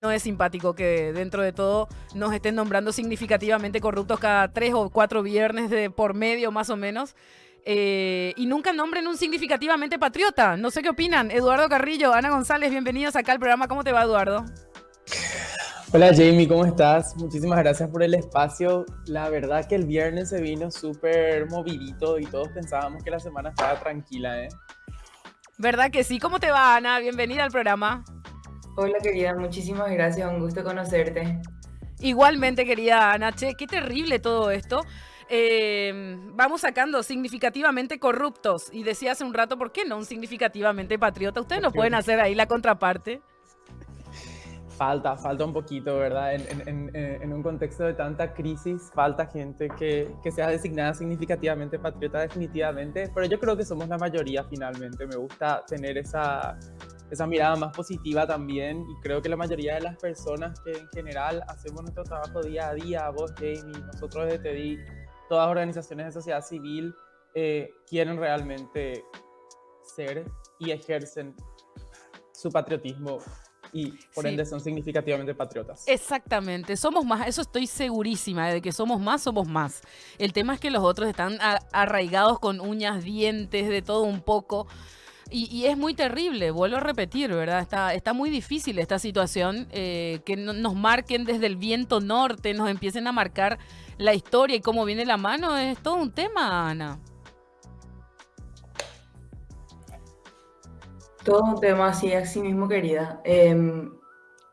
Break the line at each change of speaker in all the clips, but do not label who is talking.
No es simpático que dentro de todo nos estén nombrando significativamente corruptos cada tres o cuatro viernes de por medio más o menos. Eh, y nunca nombren un significativamente patriota. No sé qué opinan. Eduardo Carrillo, Ana González, bienvenidos acá al programa. ¿Cómo te va, Eduardo?
Hola Jamie, ¿cómo estás? Muchísimas gracias por el espacio. La verdad que el viernes se vino súper movidito y todos pensábamos que la semana estaba tranquila, ¿eh?
¿Verdad que sí? ¿Cómo te va, Ana? Bienvenida al programa.
Hola querida, muchísimas gracias, un gusto conocerte.
Igualmente, querida Ana, che, qué terrible todo esto. Eh, vamos sacando significativamente corruptos. Y decía hace un rato, ¿por qué no un significativamente patriota? Ustedes no pueden hacer ahí la contraparte.
Falta, falta un poquito, ¿verdad? En, un contexto de tanta crisis, falta gente que, que, sea designada significativamente patriota definitivamente, pero yo creo que somos la mayoría finalmente. Me gusta tener esa, esa mirada más positiva también y creo que la mayoría de las personas que en general hacemos nuestro trabajo día a día, vos Jamie, nosotros desde TEDI, todas organizaciones de sociedad civil eh, quieren realmente ser y ejercen su patriotismo y por ende son significativamente patriotas.
Exactamente, somos más, eso estoy segurísima, de que somos más, somos más. El tema es que los otros están arraigados con uñas, dientes, de todo un poco. Y, es muy terrible, vuelvo a repetir, ¿verdad? Está, está muy difícil esta situación, eh, que nos marquen desde el viento norte, nos empiecen a marcar la historia y cómo viene la mano, es todo un tema, Ana.
Todo un tema así, así mismo, querida. Em,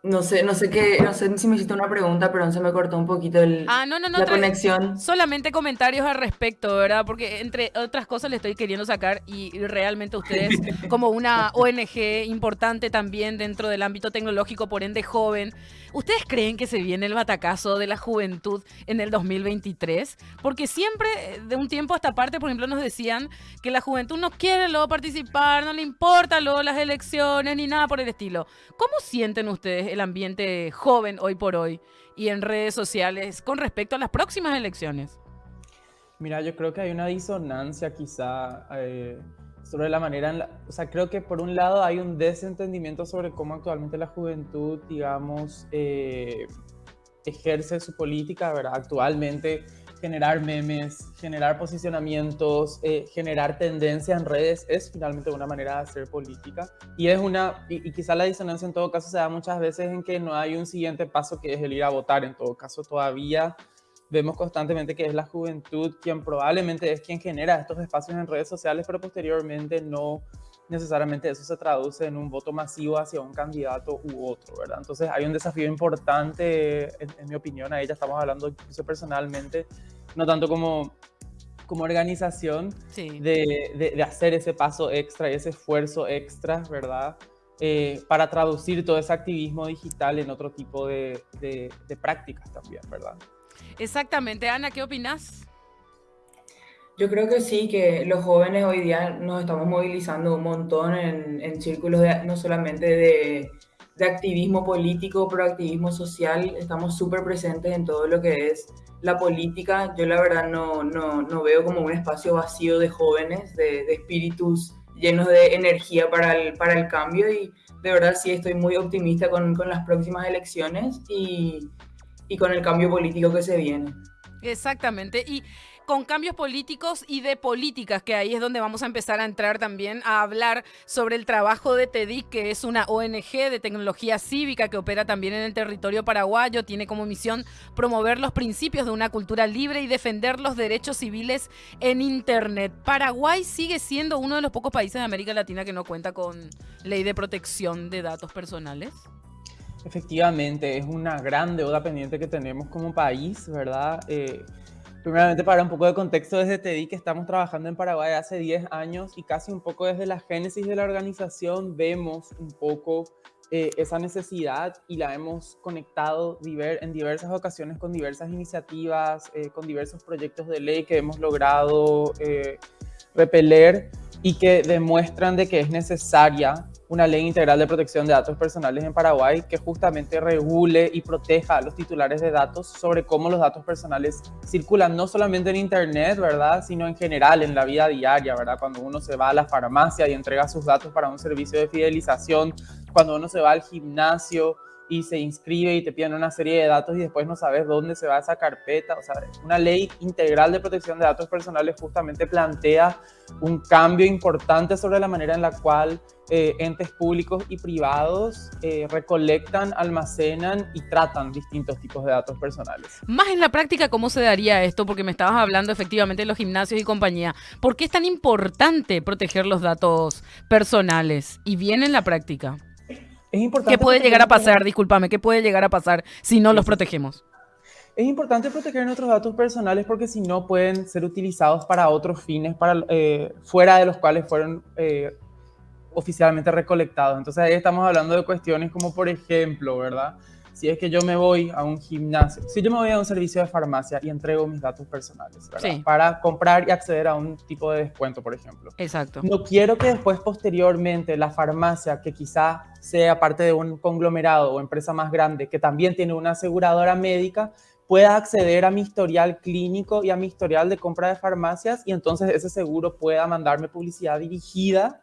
no sé, no sé qué, no sé si me hiciste una pregunta, pero se me cortó un poquito el,
ah, no, no, no,
la conexión.
Solamente comentarios al respecto, ¿verdad? Porque entre otras cosas le estoy queriendo sacar y realmente ustedes, como una ONG importante también dentro del ámbito tecnológico, por ende joven, ¿ustedes creen que se viene el batacazo de la juventud en el 2023? Porque siempre, eh, de un tiempo a esta parte, por ejemplo, nos decían que la juventud no quiere luego participar, no le importa luego las elecciones ni nada por el estilo. ¿Cómo sienten ustedes el ambiente joven hoy por hoy y en redes sociales con respecto a las próximas elecciones?
Mira, yo creo que hay una disonancia quizá eh, sobre la manera, en la, o sea, creo que por un lado hay un desentendimiento sobre cómo actualmente la juventud, digamos, eh, ejerce su política, ¿verdad? Actualmente generar memes, generar posicionamientos, eh, generar tendencia en redes es finalmente una manera de hacer política. Y es una, y, quizá la disonancia en todo caso se da muchas veces en que no hay un siguiente paso que es el ir a votar. En todo caso, todavía vemos constantemente que es la juventud quien probablemente es quien genera estos espacios en redes sociales, pero posteriormente no necesariamente eso se traduce en un voto masivo hacia un candidato u otro, ¿verdad? Entonces hay un desafío importante, en, mi opinión, a ella estamos hablando incluso personalmente, no tanto como, como organización, de, de, hacer ese paso extra y ese esfuerzo extra, ¿verdad? Eh, para traducir todo ese activismo digital en otro tipo de, de prácticas también, ¿verdad?
Exactamente. Ana, ¿qué opinas?
Yo creo que sí, que los jóvenes hoy día nos estamos movilizando un montón en, círculos no solamente de, activismo político, pero activismo social. Estamos súper presentes en todo lo que es la política. Yo la verdad no, no, veo como un espacio vacío de jóvenes, de, espíritus llenos de energía para el, para el cambio y de verdad sí estoy muy optimista con, con las próximas elecciones y, y con el cambio político que se viene.
Exactamente. Y con cambios políticos y de políticas, que ahí es donde vamos a empezar a entrar también a hablar sobre el trabajo de TEDIC, que es una ONG de tecnología cívica que opera también en el territorio paraguayo, tiene como misión promover los principios de una cultura libre y defender los derechos civiles en Internet. Paraguay sigue siendo uno de los pocos países de América Latina que no cuenta con ley de protección de datos personales.
Efectivamente, es una gran deuda pendiente que tenemos como país, ¿verdad? Eh, Primeramente, para un poco de contexto, desde TEDI que estamos trabajando en Paraguay hace 10 años y casi un poco desde la génesis de la organización vemos un poco eh, esa necesidad y la hemos conectado en diversas ocasiones con diversas iniciativas, eh, con diversos proyectos de ley que hemos logrado eh, repeler y que demuestran de que es necesaria una ley integral de protección de datos personales en Paraguay que justamente regule y proteja a los titulares de datos sobre cómo los datos personales circulan no solamente en Internet, ¿verdad? Sino en general en la vida diaria, ¿verdad? Cuando uno se va a la farmacia y entrega sus datos para un servicio de fidelización, cuando uno se va al gimnasio y se inscribe y te piden una serie de datos y después no sabes dónde se va esa carpeta. O sea, una ley integral de protección de datos personales justamente plantea un cambio importante sobre la manera en la cual eh, entes públicos y privados eh, recolectan, almacenan y tratan distintos tipos de datos personales.
Más en la práctica, ¿cómo se daría esto? Porque me estabas hablando efectivamente de los gimnasios y compañía. ¿Por qué es tan importante proteger los datos personales? Y bien en la práctica.
Es importante
¿Qué puede llegar a pasar? Discúlpame, ¿qué puede llegar a pasar si no los protegemos?
Es importante proteger nuestros datos personales porque si no pueden ser utilizados para otros fines para, eh, fuera de los cuales fueron oficialmente recolectados. Entonces ahí estamos hablando de cuestiones como, por ejemplo, ¿verdad? Si es que yo me voy a un gimnasio, si yo me voy a un servicio de farmacia y entrego mis datos personales. Para comprar y acceder a un tipo de descuento, por ejemplo.
Exacto.
No quiero que después, posteriormente, la farmacia, que quizá sea parte de un conglomerado o empresa más grande, que también tiene una aseguradora médica, pueda acceder a mi historial clínico y a mi historial de compra de farmacias y entonces ese seguro pueda mandarme publicidad dirigida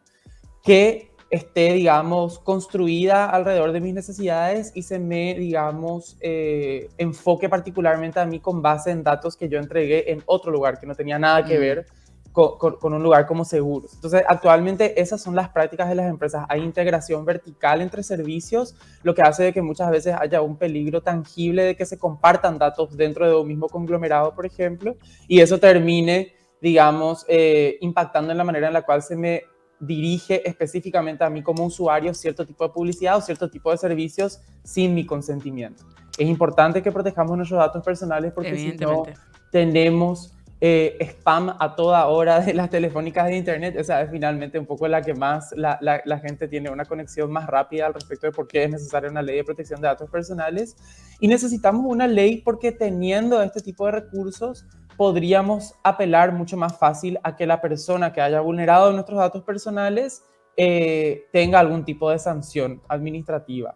que esté, digamos, construida alrededor de mis necesidades y se me, digamos, eh, enfoque particularmente a mí con base en datos que yo entregué en otro lugar que no tenía nada que mm. ver con, un lugar como seguros. Entonces, actualmente esas son las prácticas de las empresas. Hay integración vertical entre servicios, lo que hace de que muchas veces haya un peligro tangible de que se compartan datos dentro de un mismo conglomerado, por ejemplo, y eso termine, digamos, eh, impactando en la manera en la cual se me dirige específicamente a mí como usuario cierto tipo de publicidad o cierto tipo de servicios sin mi consentimiento. Es importante que protejamos nuestros datos personales porque si no tenemos eh, spam a toda hora de las telefónicas de internet. Esa es finalmente un poco la que más la, la, gente tiene una conexión más rápida al respecto de por qué es necesaria una ley de protección de datos personales. Y necesitamos una ley porque teniendo este tipo de recursos podríamos apelar mucho más fácil a que la persona que haya vulnerado nuestros datos personales eh, tenga algún tipo de sanción administrativa.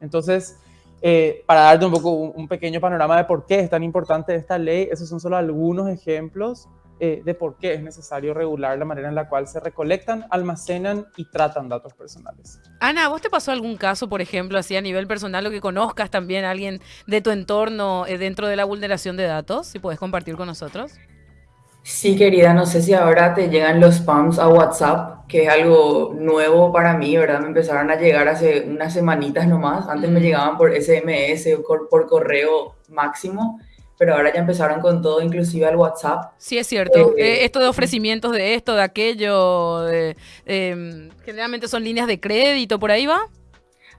Entonces, eh, para darte un poco un, pequeño panorama de por qué es tan importante esta ley, esos son solo algunos ejemplos eh, de por qué es necesario regular la manera en la cual se recolectan, almacenan y tratan datos personales.
Ana, ¿vos te pasó algún caso, por ejemplo, así a nivel personal o que conozcas también a alguien de tu entorno eh, dentro de la vulneración de datos? Si puedes compartir con nosotros.
Sí, querida, no sé si ahora te llegan los spams a WhatsApp, que es algo nuevo para mí, ¿verdad? Me empezaron a llegar hace unas semanitas nomás. Antes me llegaban por SMS o por correo máximo pero ahora ya empezaron con todo, inclusive al WhatsApp.
Sí, es cierto. Eh, esto de ofrecimientos de esto, de aquello, em, generalmente son líneas de crédito, ¿por ahí va?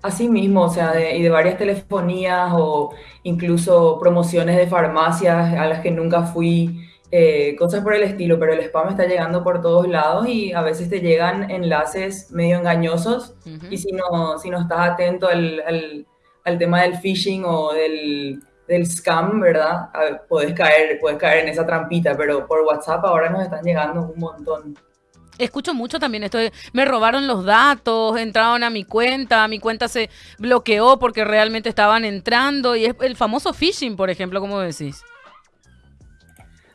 Así mismo, o sea, y de varias telefonías o incluso promociones de farmacias a las que nunca fui, eh, cosas por el estilo, pero el spam está llegando por todos lados y a veces te llegan enlaces medio engañosos y si no, si no estás atento al, al tema del phishing o del del scam, ¿verdad? puedes caer, puedes caer en esa trampita, pero por WhatsApp ahora nos están llegando un montón.
Escucho mucho también esto de, me robaron los datos, entraron a mi cuenta, mi cuenta se bloqueó porque realmente estaban entrando y es el famoso phishing, por ejemplo, como decís.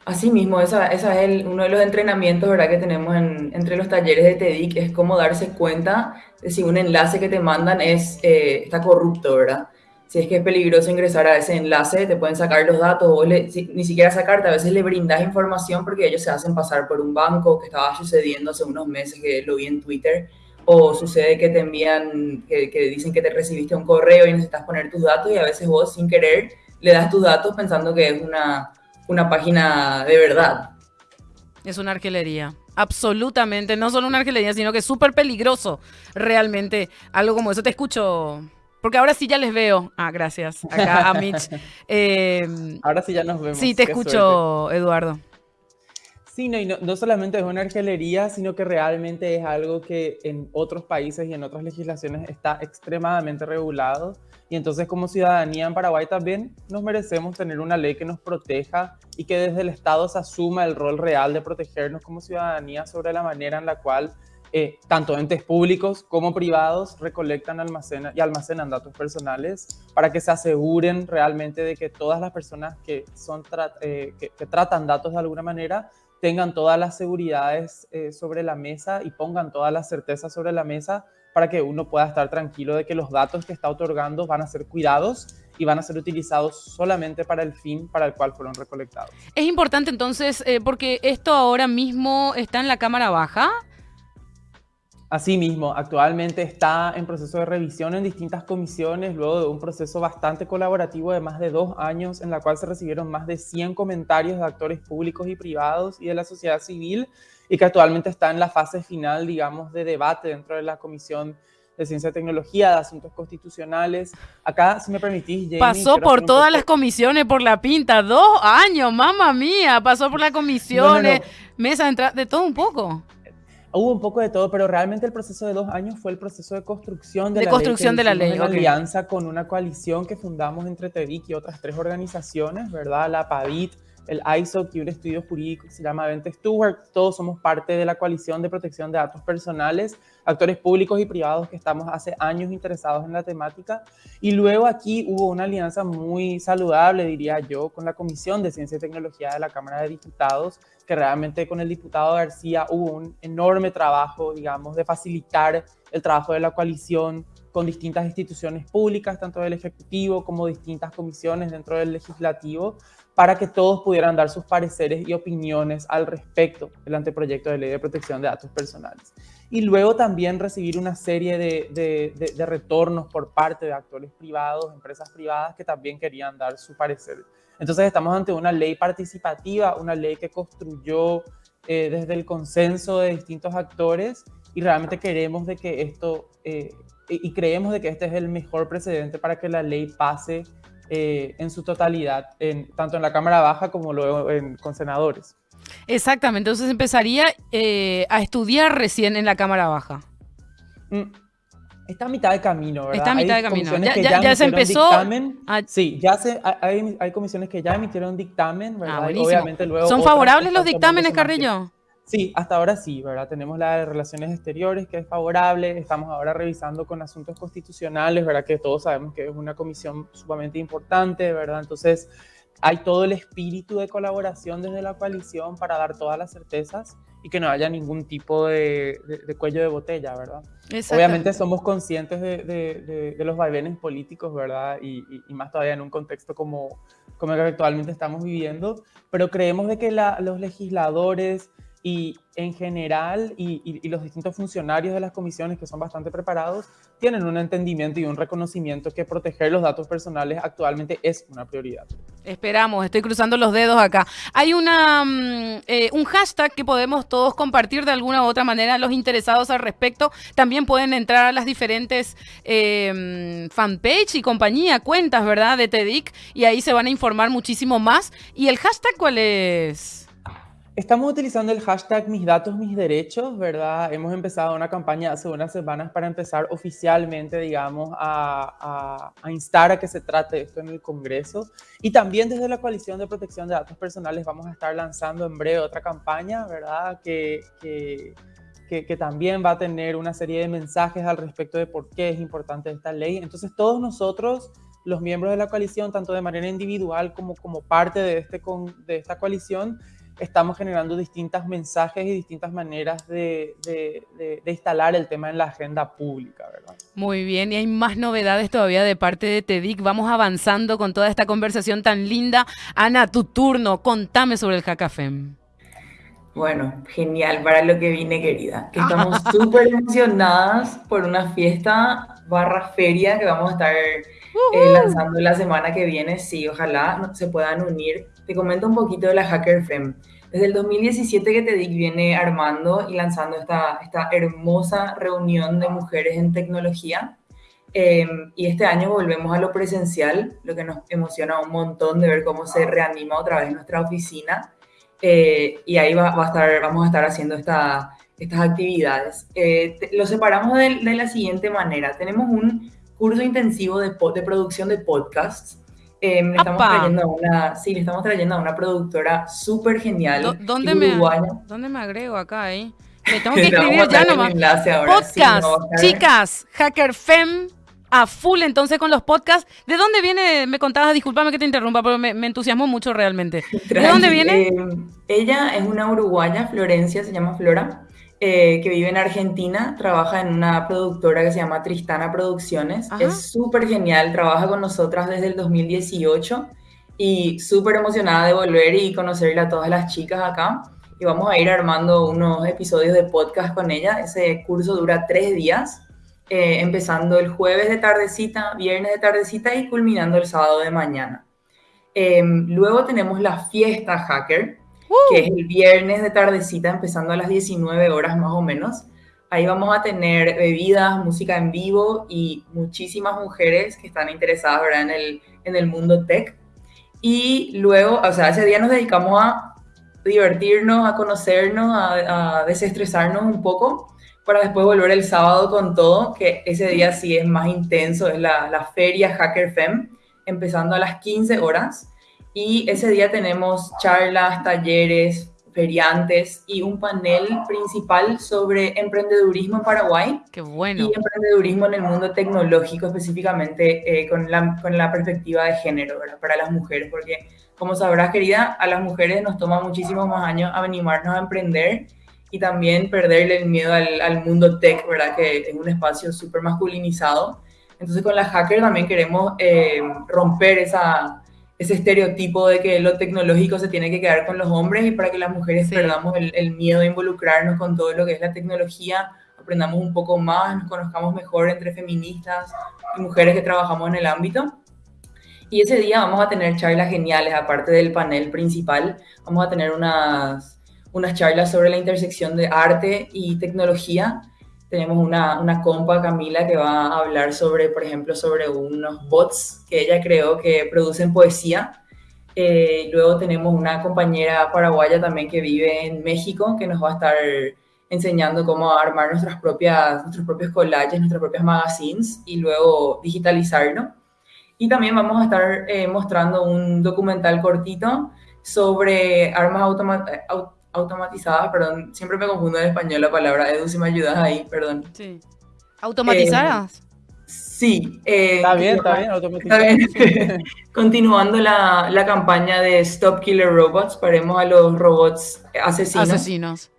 Así mismo, esa, esa es el, uno de los entrenamientos ¿verdad? que tenemos entre los talleres de TEDIC, es cómo darse cuenta de si un enlace que te mandan es, eh, está corrupto, ¿verdad? Si es que es peligroso ingresar a ese enlace, te pueden sacar los datos o ni siquiera sacarte, a veces le brindas información porque ellos se hacen pasar por un banco que estaba sucediendo hace unos meses que lo vi en Twitter o sucede que te envían, que, dicen que te recibiste un correo y necesitas poner tus datos y a veces vos sin querer le das tus datos pensando que es una, una página de verdad.
Es una arquelería. Absolutamente, no solo una arquelería, sino que es súper peligroso realmente algo como eso. Te escucho, porque ahora sí ya les veo. Ah, gracias. Acá a Mitch.
Em, ahora sí ya nos vemos.
Sí, te escucho, Eduardo.
Sí, no, y no, solamente es una arquelería, sino que realmente es algo que en otros países y en otras legislaciones está extremadamente regulado. Y entonces como ciudadanía en Paraguay también nos merecemos tener una ley que nos proteja y que desde el Estado se asuma el rol real de protegernos como ciudadanía sobre la manera en la cual eh, tanto entes públicos como privados recolectan almacenan, y almacenan datos personales para que se aseguren realmente de que todas las personas que, son eh, que, tratan datos de alguna manera tengan todas las seguridades eh, sobre la mesa y pongan todas las certezas sobre la mesa para que uno pueda estar tranquilo de que los datos que está otorgando van a ser cuidados y van a ser utilizados solamente para el fin para el cual fueron recolectados.
Es importante entonces, eh, porque esto ahora mismo está en la Cámara Baja.
Asimismo, actualmente está en proceso de revisión en distintas comisiones, luego de un proceso bastante colaborativo de más de dos años, en la cual se recibieron más de 100 comentarios de actores públicos y privados y de la sociedad civil, y que actualmente está en la fase final, digamos, de debate dentro de la Comisión de Ciencia y Tecnología, de Asuntos Constitucionales. Acá, si me permitís,
Jamie, Pasó por todas las comisiones, por la pinta, dos años, mamá mía, pasó por las comisiones, mesa de entrada, de todo un poco.
Hubo un poco de todo, pero realmente el proceso de dos años fue el proceso de construcción de,
de
la
construcción
ley.
de la ley.
Una alianza con una coalición que fundamos entre TEDIC y otras tres organizaciones, ¿verdad? La PAVIT, el ISO, y un estudio jurídico que se llama Vente Stewart. Todos somos parte de la coalición de protección de datos personales, actores públicos y privados que estamos hace años interesados en la temática. Y luego aquí hubo una alianza muy saludable, diría yo, con la Comisión de Ciencia y Tecnología de la Cámara de Diputados, que realmente con el diputado García hubo un enorme trabajo, digamos, de facilitar el trabajo de la coalición con distintas instituciones públicas, tanto del Ejecutivo como distintas comisiones dentro del Legislativo, para que todos pudieran dar sus pareceres y opiniones al respecto del anteproyecto de ley de protección de datos personales. Y luego también recibir una serie de, de, retornos por parte de actores privados, empresas privadas que también querían dar su parecer. Entonces estamos ante una ley participativa, una ley que construyó eh, desde el consenso de distintos actores y realmente queremos de que esto, eh, y creemos de que este es el mejor precedente para que la ley pase eh, en su totalidad, en, tanto en la Cámara Baja como luego en, con senadores.
Exactamente, entonces empezaría eh, a estudiar recién en la Cámara Baja.
Mm, está a mitad de camino, ¿verdad?
Está a mitad de camino. Ya, se empezó.
Sí, ya se, hay, hay, comisiones que ya emitieron dictamen, ¿verdad?
Ah, obviamente luego ¿Son favorables los dictámenes, Carrillo?
Sí, hasta ahora sí, ¿verdad? Tenemos la de relaciones exteriores que es favorable, estamos ahora revisando con asuntos constitucionales, ¿verdad? Que todos sabemos que es una comisión sumamente importante, ¿verdad? Entonces, hay todo el espíritu de colaboración desde la coalición para dar todas las certezas y que no haya ningún tipo de, cuello de botella, ¿verdad? Obviamente somos conscientes de, los vaivenes políticos, ¿verdad? Y, más todavía en un contexto como, como el que actualmente estamos viviendo, pero creemos de que los legisladores, y en general y, los distintos funcionarios de las comisiones que son bastante preparados tienen un entendimiento y un reconocimiento que proteger los datos personales actualmente es una prioridad.
Esperamos, estoy cruzando los dedos acá. Hay una, mm, eh, un hashtag que podemos todos compartir de alguna u otra manera. Los interesados al respecto también pueden entrar a las diferentes eh, fanpage y compañía, cuentas, ¿verdad? De TEDIC y ahí se van a informar muchísimo más. ¿Y el hashtag cuál es?
Estamos utilizando el hashtag Mis Datos, Mis Derechos, ¿verdad? Hemos empezado una campaña hace unas semanas para empezar oficialmente, digamos, a, instar a que se trate esto en el Congreso. Y también desde la Coalición de Protección de Datos Personales vamos a estar lanzando en breve otra campaña, ¿verdad? Que, que, que también va a tener una serie de mensajes al respecto de por qué es importante esta ley. Entonces todos nosotros los miembros de la coalición, tanto de manera individual como como parte de, este, de esta coalición, estamos generando distintos mensajes y distintas maneras de, instalar el tema en la agenda pública, ¿verdad?
Muy bien, y hay más novedades todavía de parte de TEDIC. Vamos avanzando con toda esta conversación tan linda. Ana, tu turno, contame sobre el Hackafem.
Bueno, genial para lo que vine, querida. Que estamos súper emocionadas por una fiesta barra feria que vamos a estar eh, lanzando la semana que viene. Sí, ojalá se puedan unir te comento un poquito de la Hacker Fem. Desde el 2017 que TEDIC viene armando y lanzando esta, esta hermosa reunión de mujeres en tecnología. Em, y este año volvemos a lo presencial, lo que nos emociona un montón de ver cómo se reanima otra vez nuestra oficina. Eh, y ahí va, va, a estar, vamos a estar haciendo esta, estas actividades. Eh, lo separamos de, de, la siguiente manera. Tenemos un curso intensivo de, de producción de podcasts Em, le estamos trayendo a una, sí, le estamos trayendo a una productora súper genial.
¿Dónde, me, ¿Dónde me agrego acá? Eh? Me tengo que escribir ya nomás. Podcast, chicas, Hacker Fem a full entonces con los podcasts. ¿De dónde viene? Me contabas, discúlpame que te interrumpa, pero me, entusiasmó mucho realmente. ¿De dónde viene?
Em, ella es una uruguaya, Florencia, se llama Flora. Eh, que vive en Argentina, trabaja en una productora que se llama Tristana Producciones. Es súper genial, trabaja con nosotras desde el 2018 y súper emocionada de volver y conocerle a todas las chicas acá. Y vamos a ir armando unos episodios de podcast con ella. Ese curso dura tres días, eh, empezando el jueves de tardecita, viernes de tardecita y culminando el sábado de mañana. Em, luego tenemos la fiesta hacker, que es el viernes de tardecita, empezando a las 19 horas más o menos. Ahí vamos a tener bebidas, música en vivo y muchísimas mujeres que están interesadas En, el, en el mundo tech. Y luego, o sea, ese día nos dedicamos a divertirnos, a conocernos, a, desestresarnos un poco, para después volver el sábado con todo, que ese día sí es más intenso, es la, la feria Hacker Fem, empezando a las 15 horas. Y ese día tenemos charlas, talleres, feriantes y un panel principal sobre emprendedurismo en Paraguay.
Qué bueno.
Y emprendedurismo en el mundo tecnológico, específicamente eh, con, la, con la perspectiva de género, ¿verdad? Para las mujeres, porque como sabrás, querida, a las mujeres nos toma muchísimos más años animarnos a emprender y también perderle el miedo al, al mundo tech, ¿verdad? Que es un espacio súper masculinizado. Entonces con la hacker también queremos eh, romper esa ese estereotipo de que lo tecnológico se tiene que quedar con los hombres y para que las mujeres perdamos el, miedo de involucrarnos con todo lo que es la tecnología, aprendamos un poco más, nos conozcamos mejor entre feministas y mujeres que trabajamos en el ámbito. Y ese día vamos a tener charlas geniales, aparte del panel principal, vamos a tener unas, unas charlas sobre la intersección de arte y tecnología tenemos una, una compa, Camila, que va a hablar sobre, por ejemplo, sobre unos bots que ella creó que producen poesía. Eh, luego tenemos una compañera paraguaya también que vive en México, que nos va a estar enseñando cómo armar nuestras propias, nuestros propios collages, nuestras propias magazines y luego digitalizarlo. Y también vamos a estar eh, mostrando un documental cortito sobre armas automáticas automatizadas, perdón, siempre me confundo en español la palabra, Edu, si me ayudas ahí, perdón.
Sí. ¿Automatizadas?
Eh, sí.
Eh, está bien, está bien,
automatizadas. Continuando la, la, campaña de Stop Killer Robots, paremos a los robots asesinos.
Asesinos.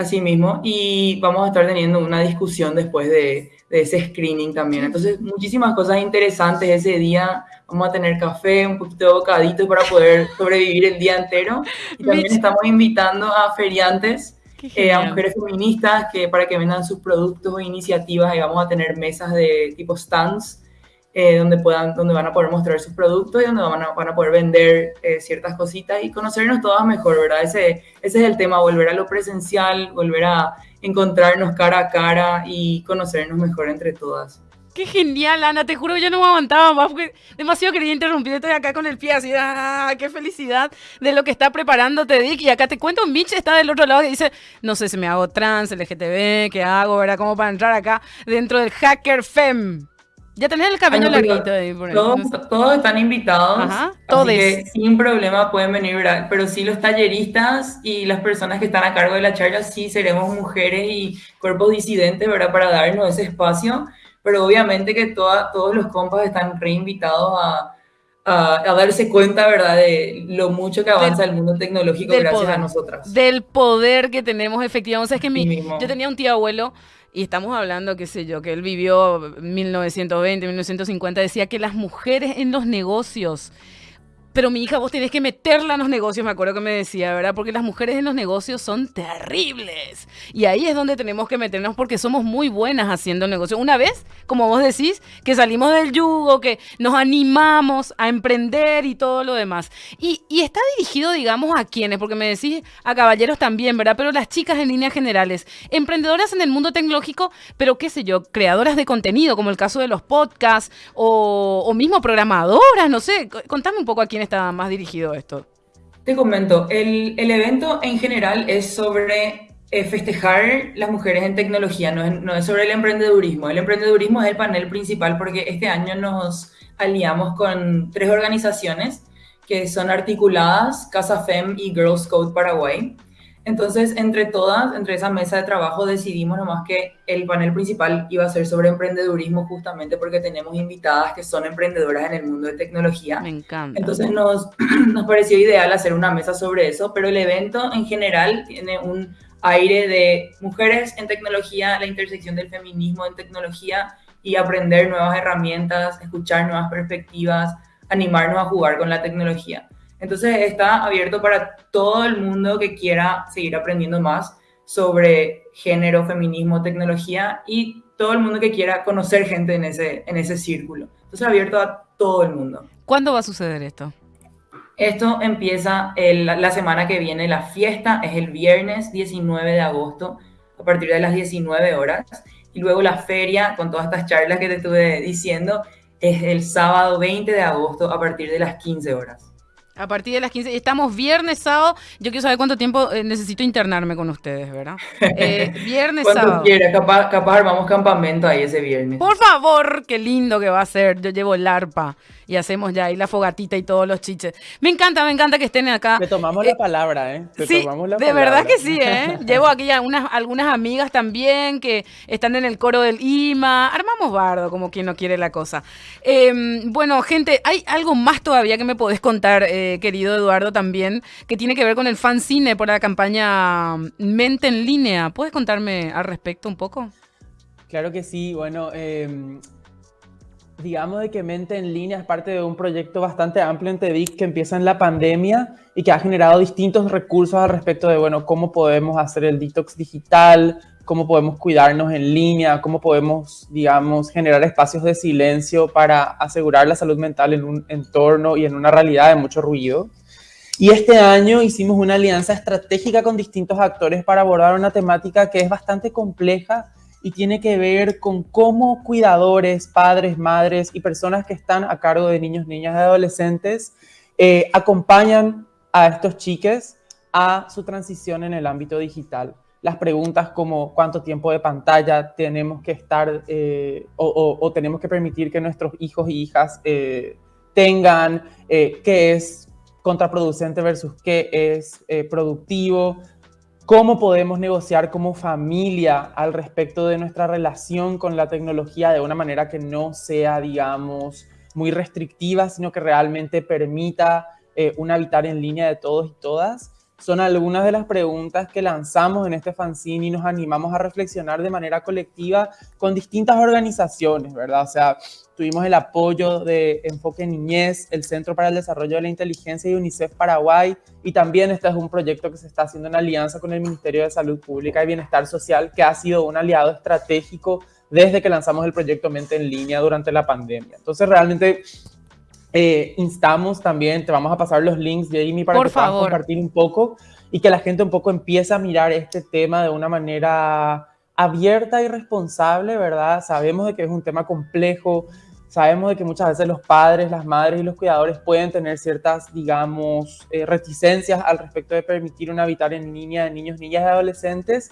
Así mismo, y vamos a estar teniendo una discusión después de, de ese screening también. Entonces, muchísimas cosas interesantes ese día. Vamos a tener café, un poquito de bocadito para poder sobrevivir el día entero. Y también estamos invitando a feriantes, eh, a mujeres feministas, que para que vendan sus productos o iniciativas. Y vamos a tener mesas de tipo stands, eh, donde, puedan, donde van a poder mostrar sus productos y donde van a, van a poder vender eh, ciertas cositas y conocernos todas mejor, ¿verdad? Ese, ese es el tema, volver a lo presencial, volver a encontrarnos cara a cara y conocernos mejor entre todas.
Qué genial, Ana, te juro que yo no me aguantaba más porque demasiado quería interrumpir, estoy acá con el pie así, ¡ah! qué felicidad de lo que está preparando Dick. Y acá te cuento, Mitch está del otro lado y dice, no sé si me hago trans, LGTB, qué hago, ¿verdad? ¿Cómo para entrar acá dentro del Hacker Fem? Ya tenés el cabello larguito ahí por
todos, todos, están invitados. Ajá, todos. que sin problema pueden venir, ¿verdad? Pero sí los talleristas y las personas que están a cargo de la charla, sí seremos mujeres y cuerpos disidentes, ¿verdad? Para darnos ese espacio. Pero obviamente que toda, todos los compas están reinvitados a, a, darse cuenta, ¿verdad? De lo mucho que avanza el mundo tecnológico gracias a nosotras.
Del poder que tenemos efectivamente. O sea, es que mi, yo tenía un tío abuelo y estamos hablando, qué sé yo, que él vivió 1920, 1950, decía que las mujeres en los negocios pero mi hija, vos tenés que meterla en los negocios, me acuerdo que me decía, ¿verdad? Porque las mujeres en los negocios son terribles. Y ahí es donde tenemos que meternos porque somos muy buenas haciendo negocios. Una vez, como vos decís, que salimos del yugo, que nos animamos a emprender y todo lo demás. Y, está dirigido, digamos, a quienes, porque me decís a caballeros también, ¿verdad? Pero las chicas en líneas generales, emprendedoras en el mundo tecnológico, pero qué sé yo, creadoras de contenido, como el caso de los podcasts, o, o mismo programadoras, no sé. Contame un poco a quién está más dirigido esto?
Te comento, el, el evento en general es sobre eh, festejar las mujeres en tecnología, no es, no es, sobre el emprendedurismo. El emprendedurismo es el panel principal porque este año nos aliamos con tres organizaciones que son articuladas, Casa FEM y Girls Code Paraguay. Entonces, entre todas, entre esa mesa de trabajo, decidimos nomás que el panel principal iba a ser sobre emprendedurismo justamente porque tenemos invitadas que son emprendedoras en el mundo de tecnología.
Me encanta.
Entonces nos, nos pareció ideal hacer una mesa sobre eso, pero el evento en general tiene un aire de mujeres en tecnología, la intersección del feminismo en tecnología y aprender nuevas herramientas, escuchar nuevas perspectivas, animarnos a jugar con la tecnología. Entonces está abierto para todo el mundo que quiera seguir aprendiendo más sobre género, feminismo, tecnología y todo el mundo que quiera conocer gente en ese, en ese círculo. Entonces abierto a todo el mundo.
¿Cuándo va a suceder esto?
Esto empieza la semana que viene, la fiesta es el viernes 19 de agosto a partir de las 19 horas y luego la feria con todas estas charlas que te estuve diciendo es el sábado 20 de agosto a partir de las 15 horas.
A partir de las 15. Estamos viernes, sábado. Yo quiero saber cuánto tiempo eh, necesito internarme con ustedes, ¿verdad? Eh, viernes, sábado.
Quiera, capaz, capaz armamos campamento ahí ese viernes.
Por favor, qué lindo que va a ser. Yo llevo el arpa y hacemos ya ahí la fogatita y todos los chiches. Me encanta, me encanta que estén acá.
Te tomamos la eh, palabra, ¿eh? Te
sí,
tomamos la
de verdad que sí, ¿eh? Llevo aquí algunas, algunas amigas también que están en el coro del IMA. Armamos bardo, como quien no quiere la cosa. Em, bueno, gente, hay algo más todavía que me podés contar, eh, querido Eduardo, también, que tiene que ver con el fanzine por la campaña Mente en Línea. ¿Puedes contarme al respecto un poco?
Claro que sí. Bueno, eh, digamos de que Mente en Línea es parte de un proyecto bastante amplio en TEDIC que empieza en la pandemia y que ha generado distintos recursos al respecto de, bueno, cómo podemos hacer el detox digital, cómo podemos cuidarnos en línea, cómo podemos, digamos, generar espacios de silencio para asegurar la salud mental en un entorno y en una realidad de mucho ruido. Y este año hicimos una alianza estratégica con distintos actores para abordar una temática que es bastante compleja y tiene que ver con cómo cuidadores, padres, madres y personas que están a cargo de niños, niñas y adolescentes eh, acompañan a estos chiques a su transición en el ámbito digital. Las preguntas como cuánto tiempo de pantalla tenemos que estar eh, o, tenemos que permitir que nuestros hijos y hijas eh, tengan, qué es contraproducente versus qué es productivo, cómo podemos negociar como familia al respecto de nuestra relación con la tecnología de una manera que no sea, digamos, muy restrictiva, sino que realmente permita eh, un habitar en línea de todos y todas. Son algunas de las preguntas que lanzamos en este fanzine y nos animamos a reflexionar de manera colectiva con distintas organizaciones, ¿verdad? O sea, tuvimos el apoyo de Enfoque Niñez, el Centro para el Desarrollo de la Inteligencia y UNICEF Paraguay, y también este es un proyecto que se está haciendo en alianza con el Ministerio de Salud Pública y Bienestar Social, que ha sido un aliado estratégico desde que lanzamos el proyecto Mente en Línea durante la pandemia. Entonces, realmente eh, instamos también, te vamos a pasar los links, Jamie, para que puedas compartir un poco y que la gente un poco empiece a mirar este tema de una manera abierta y responsable, ¿verdad? Sabemos de que es un tema complejo, Sabemos de que muchas veces los padres, las madres y los cuidadores pueden tener ciertas, digamos, eh, reticencias al respecto de permitir un habitar en línea de niños, niñas y adolescentes,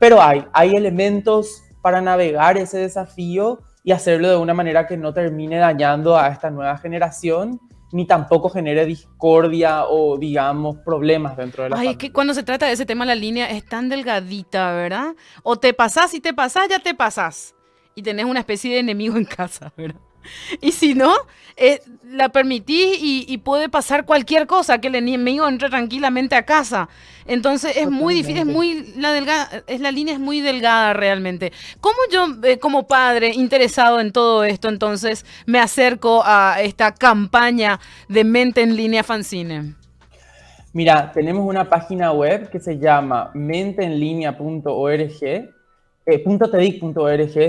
pero hay, hay elementos para navegar ese desafío y hacerlo de una manera que no termine dañando a esta nueva generación ni tampoco genere discordia o, digamos, problemas dentro de la
Ay, es que cuando se trata de ese tema, la línea es tan delgadita, ¿verdad? O te pasás y te pasás, ya te pasás. Y tenés una especie de enemigo en casa, ¿verdad? Y si no, eh, la permitís y, puede pasar cualquier cosa, que el enemigo entre tranquilamente a casa. Entonces es muy difícil, es muy la delgada, es la línea es muy delgada realmente. ¿Cómo yo eh, como padre interesado en todo esto entonces me acerco a esta campaña de mente en línea fanzine?
Mira, tenemos una página web que se llama menteenlinea.org, eh,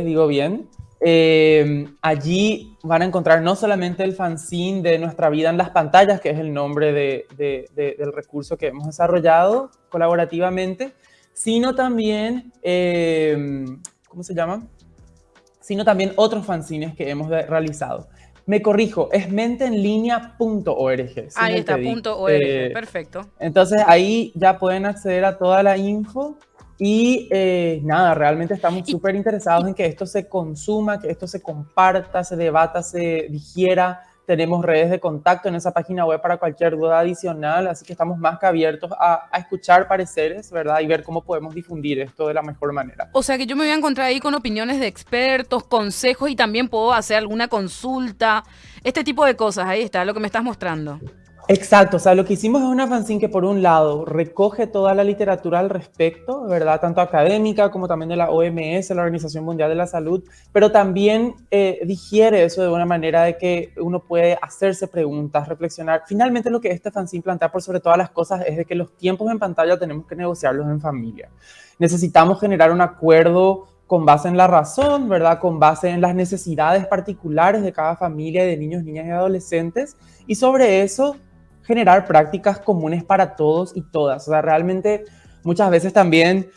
digo bien, eh, allí van a encontrar no solamente el fanzine de Nuestra Vida en las Pantallas, que es el nombre del recurso que hemos desarrollado colaborativamente, sino también, eh, ¿cómo se llama? Sino también otros fanzines que hemos realizado. Me corrijo, es menteenlinea.org.
Ahí está, punto .org, eh, perfecto.
Entonces ahí ya pueden acceder a toda la info y eh, nada, realmente estamos súper interesados en que esto se consuma, que esto se comparta, se debata, se digiera. Tenemos redes de contacto en esa página web para cualquier duda adicional, así que estamos más que abiertos a, escuchar pareceres, ¿verdad? Y ver cómo podemos difundir esto de la mejor manera.
O sea que yo me voy a encontrar ahí con opiniones de expertos, consejos y también puedo hacer alguna consulta, este tipo de cosas. Ahí está, lo que me estás mostrando.
Exacto, o sea, lo que hicimos es una fanzine que por un lado recoge toda la literatura al respecto, ¿verdad? Tanto académica como también de la OMS, la Organización Mundial de la Salud, pero también eh, digiere eso de una manera de que uno puede hacerse preguntas, reflexionar. Finalmente lo que este fanzine plantea por sobre todas las cosas es de que los tiempos en pantalla tenemos que negociarlos en familia. Necesitamos generar un acuerdo con base en la razón, ¿verdad? Con base en las necesidades particulares de cada familia de niños, niñas y adolescentes. Y sobre eso generar prácticas comunes para todos y todas. O sea, realmente muchas veces también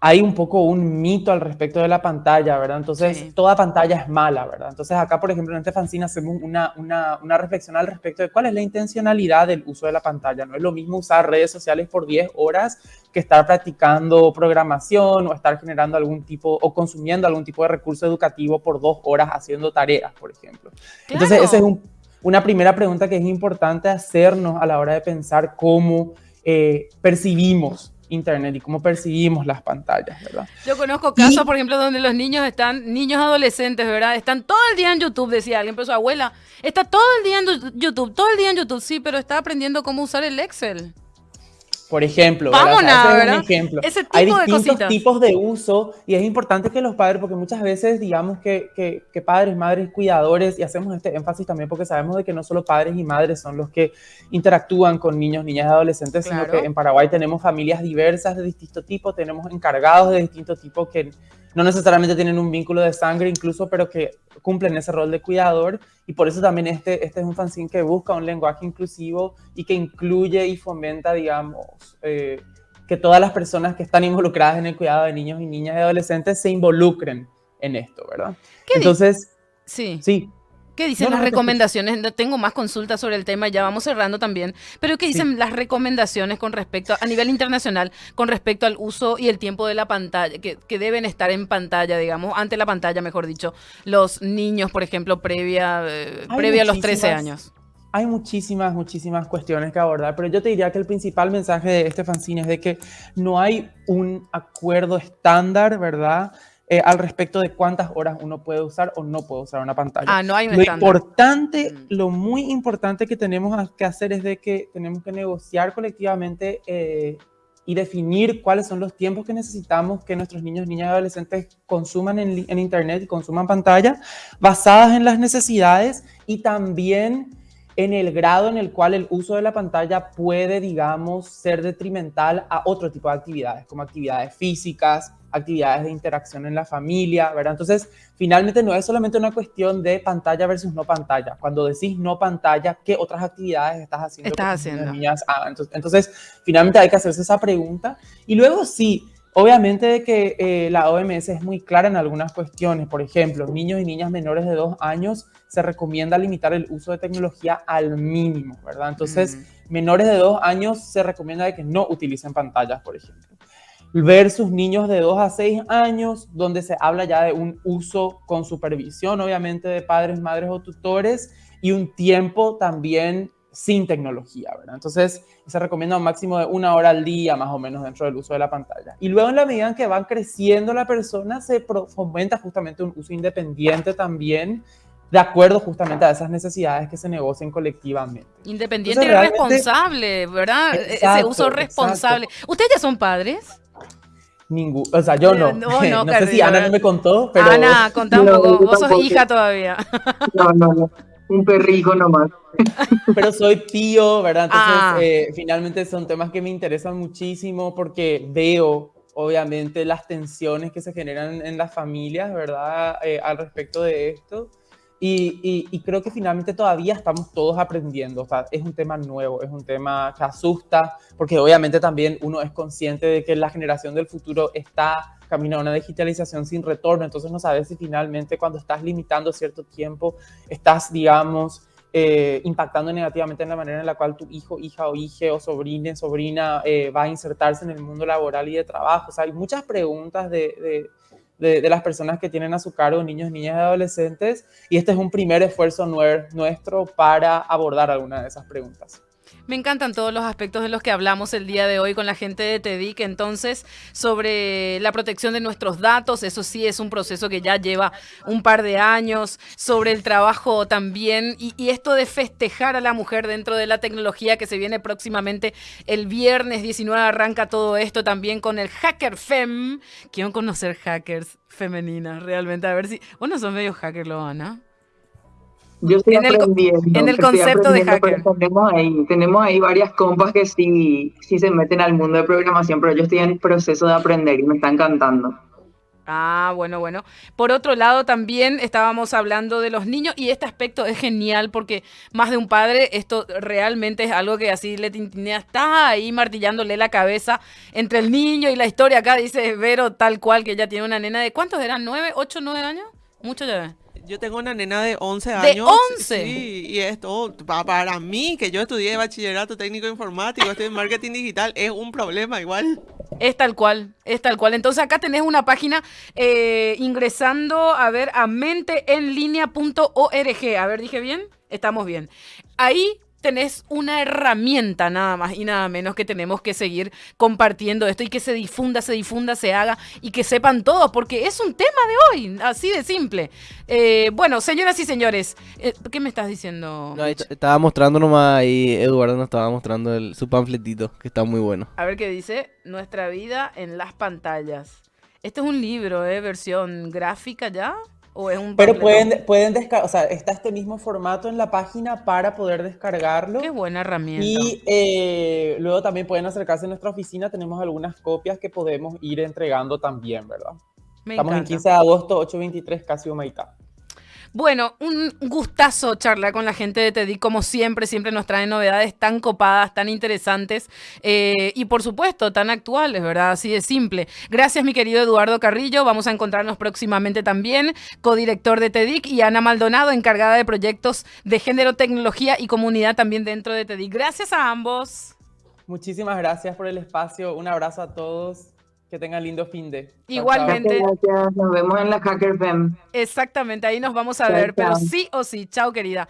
hay un poco un mito al respecto de la pantalla, ¿verdad? Entonces, toda pantalla es mala, ¿verdad? Entonces, acá, por ejemplo, en este fanzine hacemos una, una, una, reflexión al respecto de cuál es la intencionalidad del uso de la pantalla. No es lo mismo usar redes sociales por 10 horas que estar practicando programación o estar generando algún tipo o consumiendo algún tipo de recurso educativo por dos horas haciendo tareas, por ejemplo. Entonces, ese es un una primera pregunta que es importante hacernos a la hora de pensar cómo eh, percibimos Internet y cómo percibimos las pantallas, ¿verdad?
Yo conozco casos, por ejemplo, donde los niños están, niños adolescentes, ¿verdad? Están todo el día en YouTube, decía alguien, pero su abuela está todo el día en YouTube, todo el día en YouTube, sí, pero está aprendiendo cómo usar el Excel.
Por ejemplo,
Vamos
a ejemplo. Hay distintos tipos de uso y es importante que los padres, porque muchas veces digamos que, que, padres, madres, cuidadores, y hacemos este énfasis también porque sabemos de que no solo padres y madres son los que interactúan con niños, niñas y adolescentes, sino que en Paraguay tenemos familias diversas de distinto tipo, tenemos encargados de distinto tipo que no necesariamente tienen un vínculo de sangre incluso, pero que cumplen ese rol de cuidador y por eso también este, este es un fanzine que busca un lenguaje inclusivo y que incluye y fomenta, digamos, eh, que todas las personas que están involucradas en el cuidado de niños y niñas y adolescentes se involucren en esto, ¿verdad? Entonces,
sí. Sí, ¿Qué dicen las recomendaciones? Tengo más consultas sobre el tema, ya vamos cerrando también. Pero ¿qué dicen las recomendaciones con respecto, a nivel internacional, con respecto al uso y el tiempo de la pantalla, que, deben estar en pantalla, digamos, ante la pantalla, mejor dicho, los niños, por ejemplo, previa, eh, previa a los 13 años?
Hay muchísimas, muchísimas cuestiones que abordar, pero yo te diría que el principal mensaje de este fanzine es de que no hay un acuerdo estándar, ¿verdad? Eh, al respecto de cuántas horas uno puede usar o no puede usar una pantalla.
Ah, no hay un
Lo importante, mm. lo muy importante que tenemos que hacer es de que tenemos que negociar colectivamente eh, y definir cuáles son los tiempos que necesitamos que nuestros niños, niñas y adolescentes consuman en, en Internet y consuman pantalla, basadas en las necesidades y también en el grado en el cual el uso de la pantalla puede, digamos, ser detrimental a otro tipo de actividades, como actividades físicas, actividades de interacción en la familia, ¿verdad? Entonces, finalmente no es solamente una cuestión de pantalla versus no pantalla. Cuando decís no pantalla, ¿qué otras actividades estás haciendo?
Estás haciendo.
Niñas Entonces, entonces, finalmente hay que hacerse esa pregunta. Y luego sí, obviamente de que eh, la OMS es muy clara en algunas cuestiones. Por ejemplo, niños y niñas menores de dos años se recomienda limitar el uso de tecnología al mínimo, ¿verdad? Entonces, menores de dos años se recomienda de que no utilicen pantallas, por ejemplo versus niños de 2 a 6 años, donde se habla ya de un uso con supervisión, obviamente, de padres, madres o tutores, y un tiempo también sin tecnología, ¿verdad? Entonces, se recomienda un máximo de una hora al día, más o menos, dentro del uso de la pantalla. Y luego, en la medida en que van creciendo la persona, se fomenta justamente un uso independiente también, de acuerdo justamente a esas necesidades que se negocien colectivamente.
Independiente y responsable, ¿verdad? Ese uso responsable. ¿Ustedes ya son padres?
Ningún, o sea, yo no. No, no, no sé si Ana no me contó, pero.
Ana, contá un poco. Vos sos hija todavía.
No, no, no. Un perrijo nomás.
Pero soy tío, ¿verdad? Entonces, ah. eh, finalmente son temas que me interesan muchísimo porque veo, obviamente, las tensiones que se generan en las familias, ¿verdad? Eh, al respecto de esto. Y, creo que finalmente todavía estamos todos aprendiendo. O sea, es un tema nuevo, es un tema que asusta, porque obviamente también uno es consciente de que la generación del futuro está camino a una digitalización sin retorno. Entonces no sabes si finalmente cuando estás limitando cierto tiempo, estás, digamos, eh, impactando negativamente en la manera en la cual tu hijo, hija o hija o sobrina, sobrina eh, va a insertarse en el mundo laboral y de trabajo. O sea, hay muchas preguntas de de, las personas que tienen a su cargo niños, niñas y adolescentes. Y este es un primer esfuerzo nuestro para abordar alguna de esas preguntas.
Me encantan todos los aspectos de los que hablamos el día de hoy con la gente de TEDIC. Entonces, sobre la protección de nuestros datos, eso sí es un proceso que ya lleva un par de años. Sobre el trabajo también. Y, esto de festejar a la mujer dentro de la tecnología que se viene próximamente el viernes 19 arranca todo esto también con el Hacker Fem. Quiero conocer hackers femeninas realmente. A ver si. Bueno, son medio hacker, lo van, ¿no?
Yo estoy en aprendiendo. El, en el concepto de hacker. Tenemos ahí, tenemos ahí varias compas que sí, sí se meten al mundo de programación, pero yo estoy en proceso de aprender y me está encantando.
Ah, bueno, bueno. Por otro lado, también estábamos hablando de los niños y este aspecto es genial porque más de un padre, esto realmente es algo que así le tintinea, está ahí martillándole la cabeza entre el niño y la historia. Acá dice Vero tal cual que ella tiene una nena de, ¿cuántos eran? ¿Nueve, ocho, nueve años? Mucho ya.
Yo tengo una nena de 11 años.
¿De 11?
Sí, y esto para mí, que yo estudié bachillerato técnico informático, estoy en marketing digital, es un problema igual.
Es tal cual, es tal cual. Entonces acá tenés una página eh, ingresando, a ver, a menteenlinea.org. A ver, dije bien, estamos bien. Ahí tenés una herramienta nada más y nada menos que tenemos que seguir compartiendo esto y que se difunda, se difunda, se haga y que sepan todos, porque es un tema de hoy, así de simple. Eh, bueno, señoras y señores, eh, ¿qué me estás diciendo?
estaba mostrando nomás ahí, Eduardo nos estaba mostrando el, su panfletito, que está muy bueno.
A ver qué dice, Nuestra vida en las pantallas. Este es un libro, ¿eh? Versión gráfica ya.
Pero pueden, pueden descargar, o sea, está este mismo formato en la página para poder descargarlo.
Qué buena herramienta.
Y eh, luego también pueden acercarse a nuestra oficina, tenemos algunas copias que podemos ir entregando también, ¿verdad? Estamos en 15 de agosto, 823, casi Humaitá.
Bueno, un gustazo charlar con la gente de TEDI, como siempre, siempre nos traen novedades tan copadas, tan interesantes eh, y por supuesto tan actuales, ¿verdad? Así de simple. Gracias mi querido Eduardo Carrillo, vamos a encontrarnos próximamente también, codirector de TEDIC y Ana Maldonado, encargada de proyectos de género, tecnología y comunidad también dentro de TEDIC. Gracias a ambos.
Muchísimas gracias por el espacio, un abrazo a todos. Que tengan lindo fin de.
Igualmente.
Gracias, Nos vemos en la Hacker Fem.
Exactamente, ahí nos vamos a ver, pero sí o sí. Chao, querida.